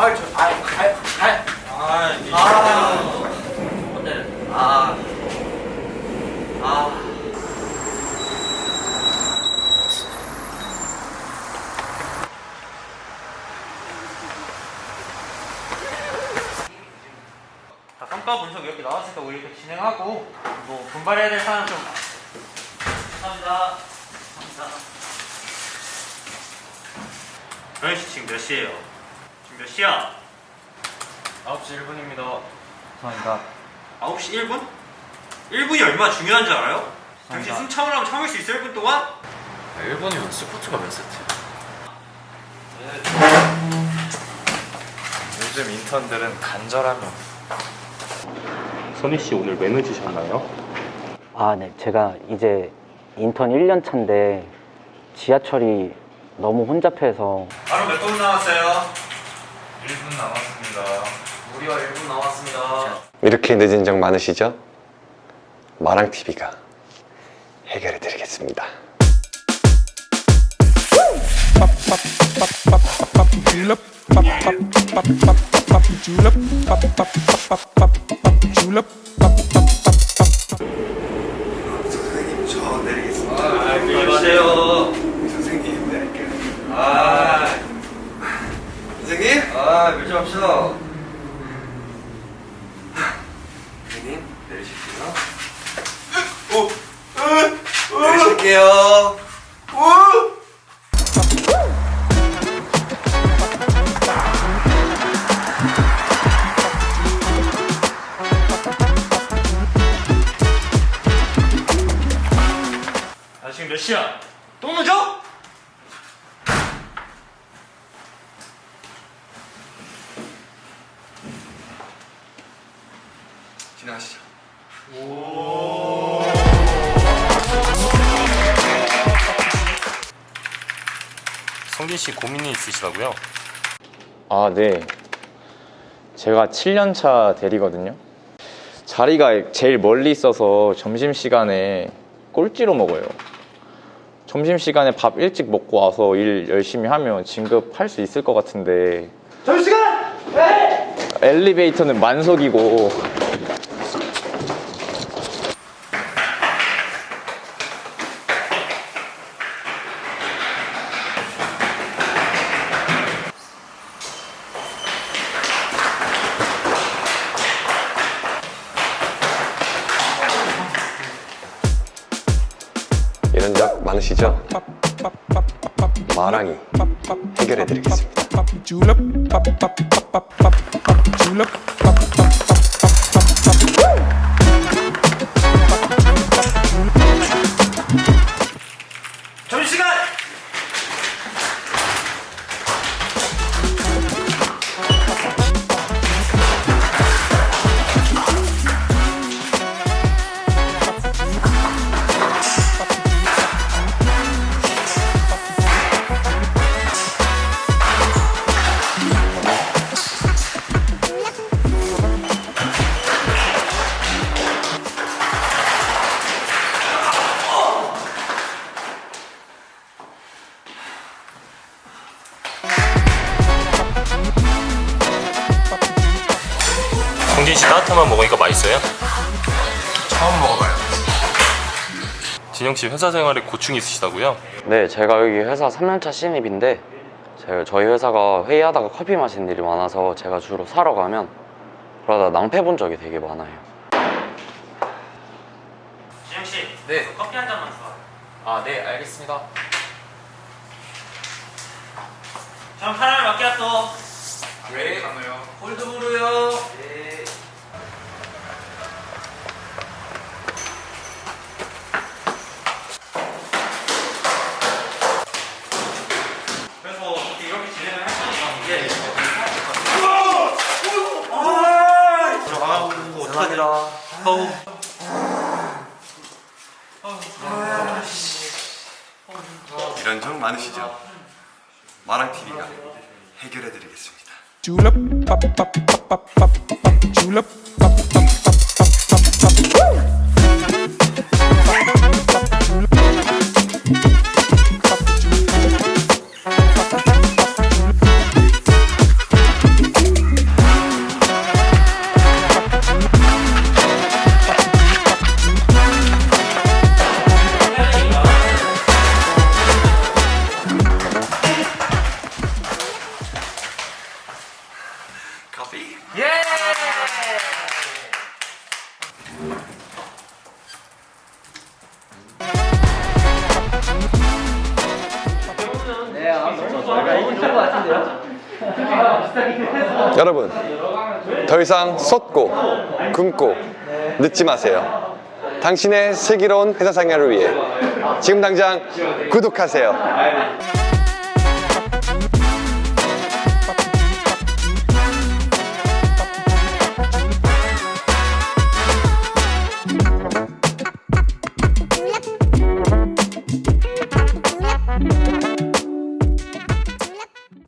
아, 저, 아, 갈, 갈. 아, 이게 아, 오늘, 아, 아. 자, 성과 분석 이렇게 나왔으니까 우리 이렇게 진행하고 뭐 분발해야 될 사람 좀 감사합니다. 감사합니다. 현씨 지금 몇 시에요? 몇 시야? 9시 1분입니다. 감사합니다. 9시 1분? 1분이 얼마나 중요한 줄 알아요? 당신. 숨 참으라면 참을 수 있어 1분 동안? 1분이면 스포츠가 몇 세트야? 요즘 인턴들은 간절하면 선희 씨 오늘 왜 늦으셨나요? 아, 네. 제가 이제 인턴 1년 차인데 지하철이 너무 혼잡해서 바로 몇 분 남았어요? 1분 남았습니다. 무려 1분 남았습니다. 이렇게 늦은 적 많으시죠? 마랑TV가 해결해 드리겠습니다. 선생님 저 내리겠습니다. 아, 안녕하세요. 선생님 내릴게요. 아? 아, 밀지 맙시다. 선생님 내리실게요. 오, 내리실게요. 아, 지금 몇 시야? 또 늦어? 지나가시죠. 성진 씨 고민이 있으시다고요? 아, 네. 제가 7년차 대리거든요. 자리가 제일 멀리 있어서 점심시간에 꼴찌로 먹어요. 점심시간에 밥 일찍 먹고 와서 일 열심히 하면 진급할 수 있을 것 같은데. 점심시간! 엘리베이터는 만석이고. 많으시죠? 마랑이 해결해 드리겠습니다. 성진 씨 따뜻한 만 먹으니까 맛있어요? 처음 먹어봐요. 진영 씨 회사 생활에 고충이 있으시다고요? 네, 제가 여기 회사 3년차 신입인데 제가 저희 회사가 회의하다가 커피 마시는 일이 많아서 제가 주로 사러 가면 그러다 낭패 본 적이 되게 많아요. 진영씨. 네. 커피 한 잔만 줘. 아, 네, 알겠습니다. 전 카라멜 마키아토. 왜 가나요? 콜드브루요. 네. 그래서 이렇게 진행을 할 거니까 이게 들어가고 감사합니다. 어우 이런 적 많으시죠? 마랑TV가 해결해 드리겠습니다. 여러분 더 이상 쏟고 굶고 늦지 마세요. 당신의 슬기로운 회사 생활을 위해 지금 당장 구독하세요